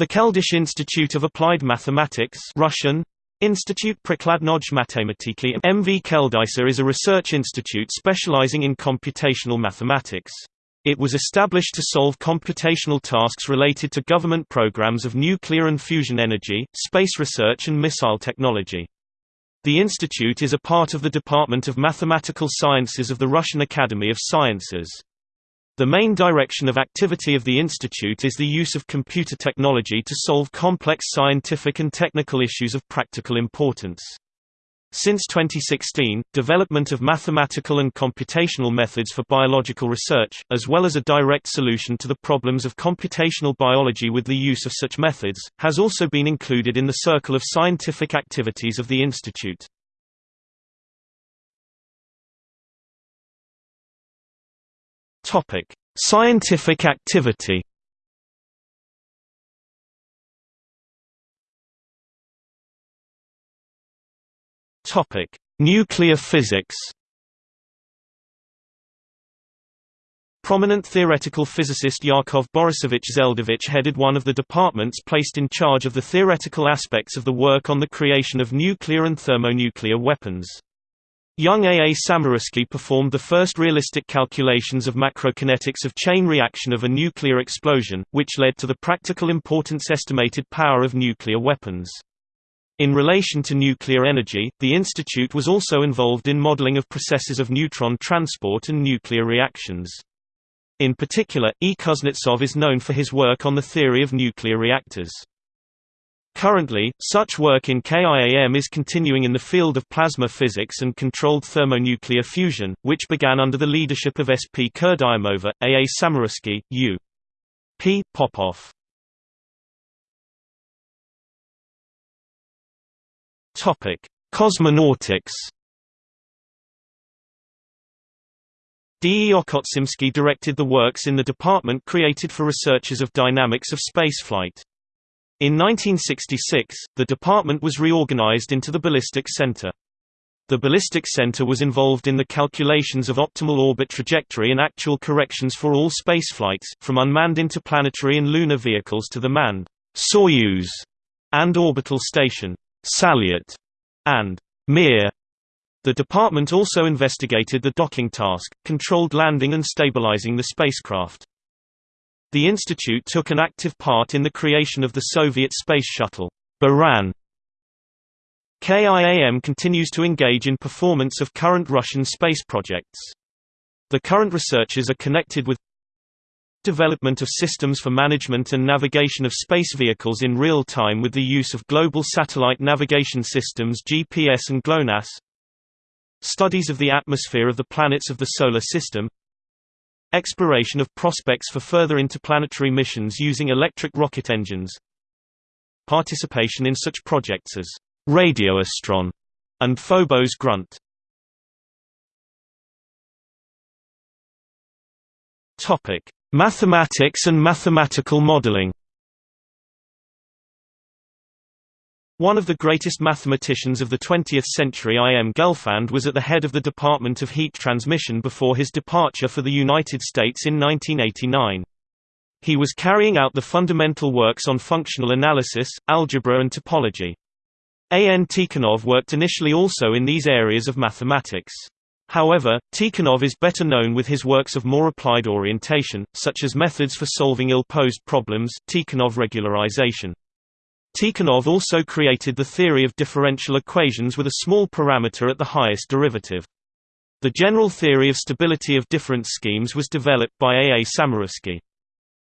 The Keldysh Institute of Applied Mathematics Russian, Institute Prikladnoj Matematiki MV Keldysa is a research institute specializing in computational mathematics. It was established to solve computational tasks related to government programs of nuclear and fusion energy, space research and missile technology. The institute is a part of the Department of Mathematical Sciences of the Russian Academy of Sciences. The main direction of activity of the institute is the use of computer technology to solve complex scientific and technical issues of practical importance. Since 2016, development of mathematical and computational methods for biological research, as well as a direct solution to the problems of computational biology with the use of such methods, has also been included in the circle of scientific activities of the institute. Topic: Scientific activity. Topic: Nuclear physics. Prominent theoretical physicist Yakov Borisovich Zeldovich headed one of the departments placed in charge of the theoretical aspects of the work on the creation of nuclear and thermonuclear weapons. Young A. A. Samarskii performed the first realistic calculations of macrokinetics of chain reaction of a nuclear explosion, which led to the practical importance estimated power of nuclear weapons. In relation to nuclear energy, the institute was also involved in modeling of processes of neutron transport and nuclear reactions. In particular, E. Kuznetsov is known for his work on the theory of nuclear reactors. Currently, such work in KIAM is continuing in the field of plasma physics and controlled thermonuclear fusion, which began under the leadership of S. P. Kurdyumova, A. A. Samarskii, U. P. Popov. Cosmonautics D. E. Okhotsimsky directed the works in the department created for researchers of dynamics of spaceflight. In 1966, the department was reorganized into the Ballistics Center. The Ballistics Center was involved in the calculations of optimal orbit trajectory and actual corrections for all spaceflights, from unmanned interplanetary and lunar vehicles to the manned Soyuz and orbital station Salyut and Mir. The department also investigated the docking task, controlled landing and stabilizing the spacecraft. The institute took an active part in the creation of the Soviet space shuttle, Buran. KIAM continues to engage in performance of current Russian space projects. The current researchers are connected with development of systems for management and navigation of space vehicles in real time with the use of global satellite navigation systems GPS and GLONASS studies of the atmosphere of the planets of the Solar System Exploration of prospects for further interplanetary missions using electric rocket engines Participation in such projects as Radioastron and Phobos Grunt. Mathematics and mathematical modeling. One of the greatest mathematicians of the 20th century I. M. Gelfand was at the head of the Department of Heat Transmission before his departure for the United States in 1989. He was carrying out the fundamental works on functional analysis, algebra and topology. A. N. Tikhonov worked initially also in these areas of mathematics. However, Tikhonov is better known with his works of more applied orientation, such as methods for solving ill-posed problems Tikhonov regularization. Tikhonov also created the theory of differential equations with a small parameter at the highest derivative. The general theory of stability of difference schemes was developed by A. A. Samarskii.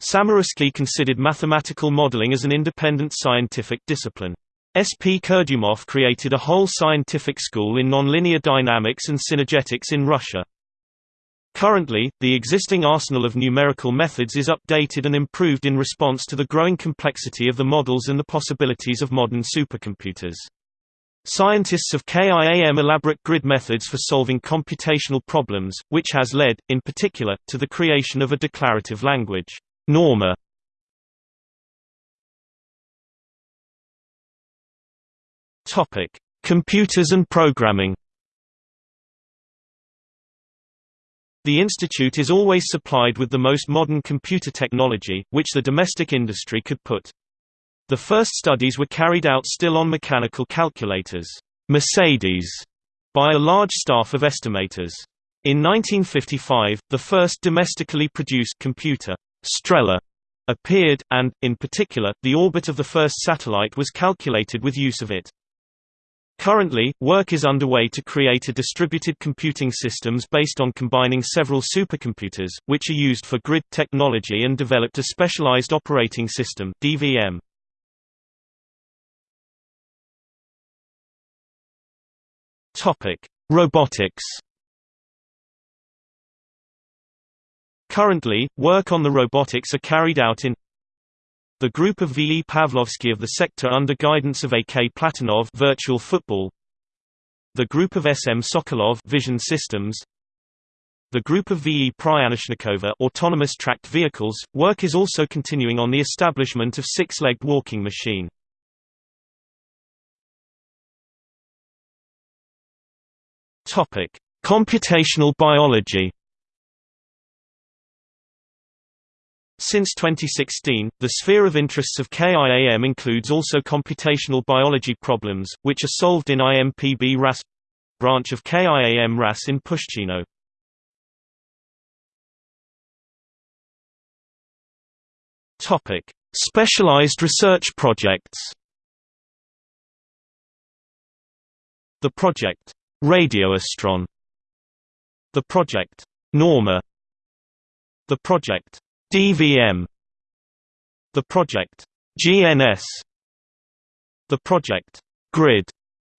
Samarskii considered mathematical modeling as an independent scientific discipline. S. P. Kurdyumov created a whole scientific school in nonlinear dynamics and synergetics in Russia. Currently, the existing arsenal of numerical methods is updated and improved in response to the growing complexity of the models and the possibilities of modern supercomputers. Scientists of KIAM elaborate grid methods for solving computational problems, which has led, in particular, to the creation of a declarative language, Norma. Computers and programming The institute is always supplied with the most modern computer technology, which the domestic industry could put. The first studies were carried out still on mechanical calculators Mercedes by a large staff of estimators. In 1955, the first domestically produced computer, Strela, appeared, and, in particular, the orbit of the first satellite was calculated with use of it. Currently, work is underway to create a distributed computing systems based on combining several supercomputers, which are used for grid technology and developed a specialized operating system DVM. Robotics. Currently, work on the robotics are carried out in the group of V. E. Pavlovsky of the sector under guidance of A. K. Platonov virtual football, the group of S. M. Sokolov vision systems, the group of V. E. Pryanishnikova autonomous tracked vehicles. Work is also continuing on the establishment of six-legged walking machine. Topic: Computational biology. Since 2016, the sphere of interests of KIAM includes also computational biology problems, which are solved in IMPB RAS branch of KIAM RAS in Pushchino. Topic: Specialized research projects. The project Radioastron, the project Norma, the project DVM The project GNS The project Grid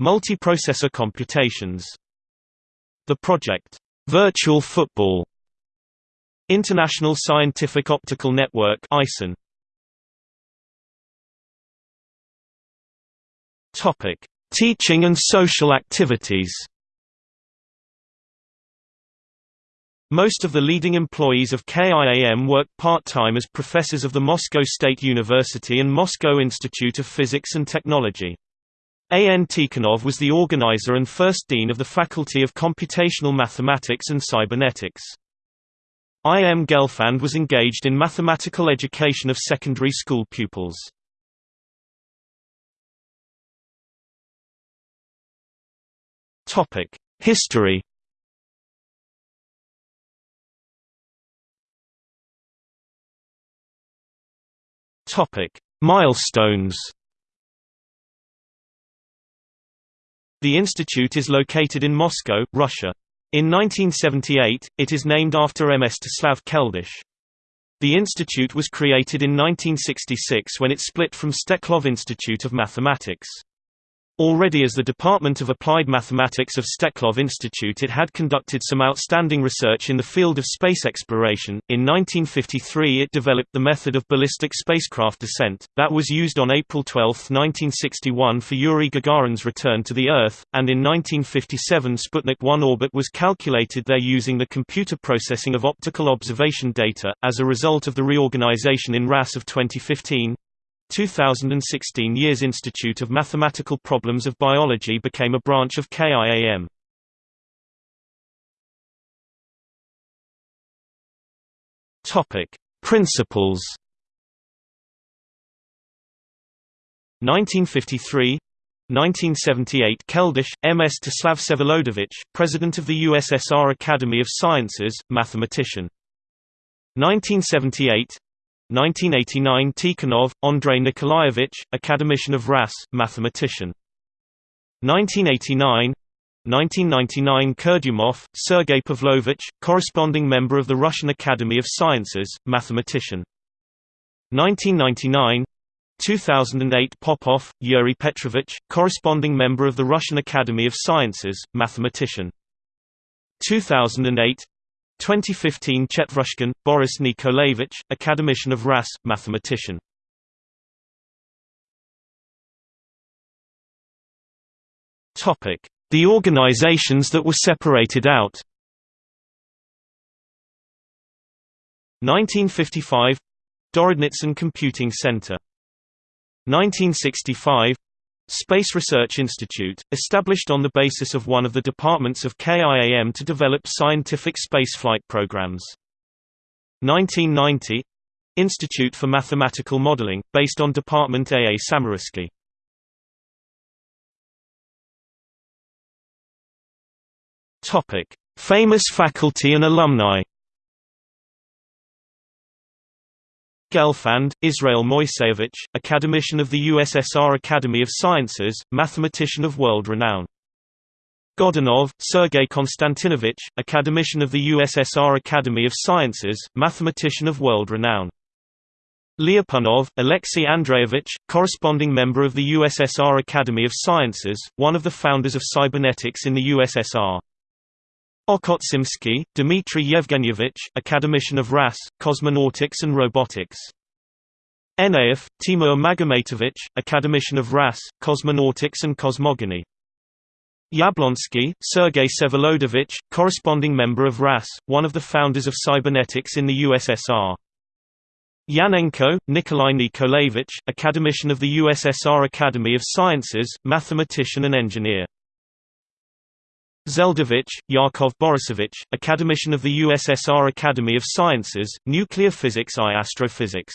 Multiprocessor computations The project Virtual Football International Scientific Optical Network ISON Topic Teaching and social activities Most of the leading employees of KIAM work part-time as professors of the Moscow State University and Moscow Institute of Physics and Technology. A. N. Tikhonov was the organizer and first dean of the Faculty of Computational Mathematics and Cybernetics. I. M. Gelfand was engaged in mathematical education of secondary school pupils. History Topic: Milestones. The institute is located in Moscow, Russia. In 1978, it is named after M. Mstislav Keldysh. The institute was created in 1966 when it split from Steklov Institute of Mathematics. Already as the Department of Applied Mathematics of Steklov Institute it had conducted some outstanding research in the field of space exploration. In 1953 it developed the method of ballistic spacecraft descent, that was used on April 12, 1961 for Yuri Gagarin's return to the Earth, and in 1957 Sputnik 1 orbit was calculated there using the computer processing of optical observation data. As a result of the reorganization in RAS of 2015, 2016 Years Institute of Mathematical Problems of Biology became a branch of KIAM. Topic: Principles 1953 1978 Keldysh, M. S. Mstislav Vsevolodovich, President of the USSR Academy of Sciences, mathematician. 1978 1989 Tikhonov, Andrei Nikolaevich, Academician of RAS, mathematician. 1989 1999 Kurdyumov, Sergei Pavlovich, corresponding member of the Russian Academy of Sciences, mathematician. 1999 2008 Popov, Yuri Petrovich, corresponding member of the Russian Academy of Sciences, mathematician. 2008 2015 Chetverushkin, Boris Nikolaevich, Academician of RAS, mathematician. The organizations that were separated out. 1955 Dorodnitsin Computing Center. 1965 Space Research Institute, established on the basis of one of the departments of KIAM to develop scientific spaceflight programs. 1990 Institute for Mathematical Modeling, based on Department A. A. Samarskii. Topic: Famous faculty and alumni. Gelfand, Israel Moiseyevich, academician of the USSR Academy of Sciences, mathematician of world renown. Godunov, Sergei Konstantinovich, academician of the USSR Academy of Sciences, mathematician of world renown. Lyapunov, Alexei Andreevich, corresponding member of the USSR Academy of Sciences, one of the founders of cybernetics in the USSR. Okhotsimsky, Dmitry Yevgenyevich, academician of RAS, cosmonautics and robotics. Eneev, Timur Magomatovich, academician of RAS, cosmonautics and cosmogony. Yablonsky, Sergei Vsevolodovich, corresponding member of RAS, one of the founders of cybernetics in the USSR. Yanenko, Nikolai Nikolaevich, academician of the USSR Academy of Sciences, mathematician and engineer. Zeldovich, Yakov Borisovich, academician of the USSR Academy of Sciences, Nuclear Physics I Astrophysics